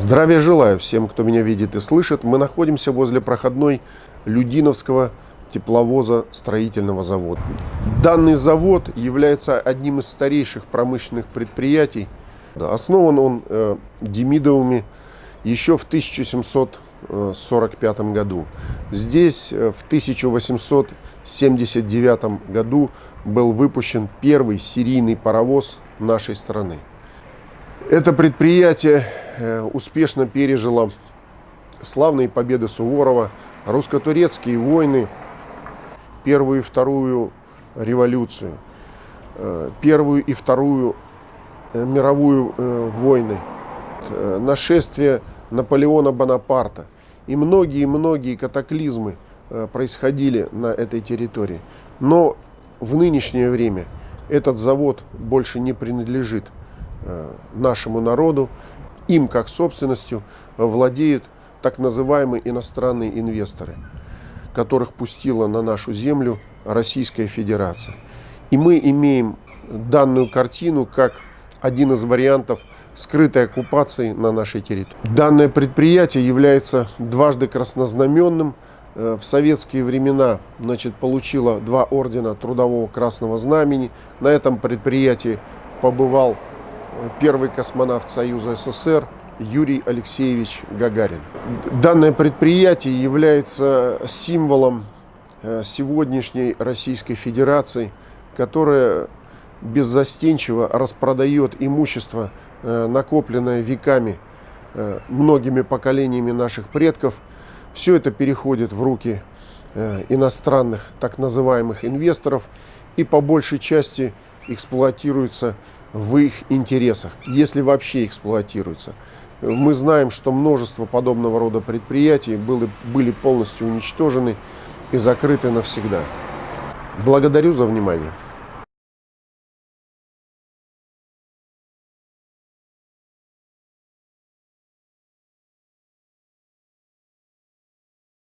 Здравия желаю всем, кто меня видит и слышит. Мы находимся возле проходной Людиновского тепловоза строительного завода. Данный завод является одним из старейших промышленных предприятий. Основан он э, Демидовыми еще в 1745 году. Здесь э, в 1879 году был выпущен первый серийный паровоз нашей страны. Это предприятие успешно пережило славные победы Суворова, русско-турецкие войны, Первую и Вторую революцию, э, Первую и Вторую э, мировую войны, нашествие Наполеона Бонапарта и многие-многие катаклизмы происходили на этой территории. Но в нынешнее время этот завод больше не принадлежит Э, нашему народу. Им, как собственностью, владеют так называемые иностранные инвесторы, которых пустила на нашу землю Российская Федерация. И мы имеем данную картину как один из вариантов скрытой оккупации на нашей территории. Данное предприятие является дважды краснознаменным. Э, в советские времена значит, получило два ордена Трудового Красного Знамени. На этом предприятии побывал первый космонавт Союза СССР Юрий Алексеевич Гагарин. Данное предприятие является символом э, сегодняшней Российской Федерации, которая беззастенчиво распродает имущество, э, накопленное веками, э, многими поколениями наших предков. Все это переходит в руки иностранных так называемых инвесторов и по большей части эксплуатируется в их интересах, если вообще эксплуатируется. Мы знаем, что множество подобного рода предприятий были, были полностью уничтожены и закрыты навсегда. Благодарю за внимание.